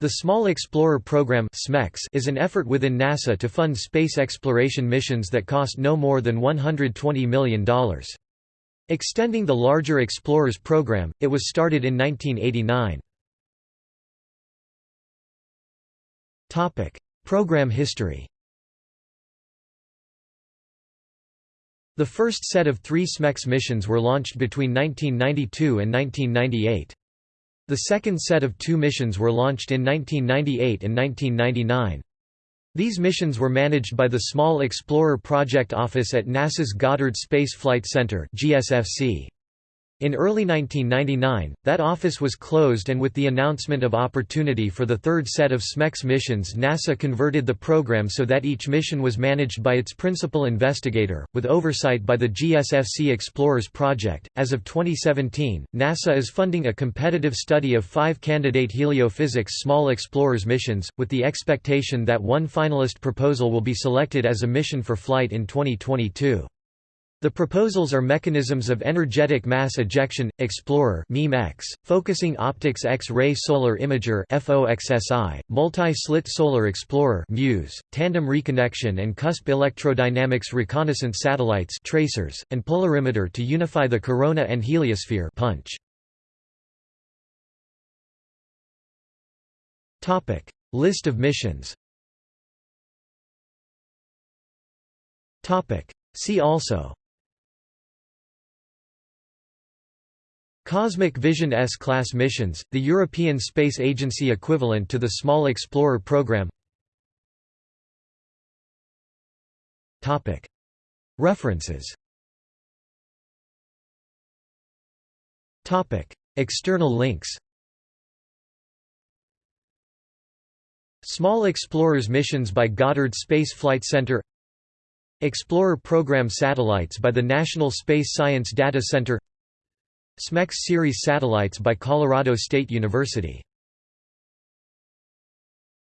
The Small Explorer Program is an effort within NASA to fund space exploration missions that cost no more than $120 million. Extending the larger Explorers program, it was started in 1989. program history The first set of three SMEX missions were launched between 1992 and 1998. The second set of two missions were launched in 1998 and 1999. These missions were managed by the Small Explorer Project Office at NASA's Goddard Space Flight Center GSFC. In early 1999, that office was closed and with the announcement of opportunity for the third set of SMEX missions NASA converted the program so that each mission was managed by its principal investigator, with oversight by the GSFC Explorers project. As of 2017, NASA is funding a competitive study of five candidate heliophysics Small Explorers missions, with the expectation that one finalist proposal will be selected as a mission for flight in 2022. The proposals are mechanisms of energetic mass ejection, Explorer (MEM-X), focusing optics X-ray solar imager (FOXSI), multi-slit solar explorer (MUSE), tandem reconnection and cusp electrodynamics reconnaissance satellites (tracers), and polarimeter to unify the corona and heliosphere (punch). List of missions. See also Cosmic Vision S-class missions, the European Space Agency equivalent to the Small Explorer program. References. External links. Small Explorers missions by Goddard Space Flight Center. Explorer program satellites by the National Space Science Data Center SMEX series satellites by Colorado State University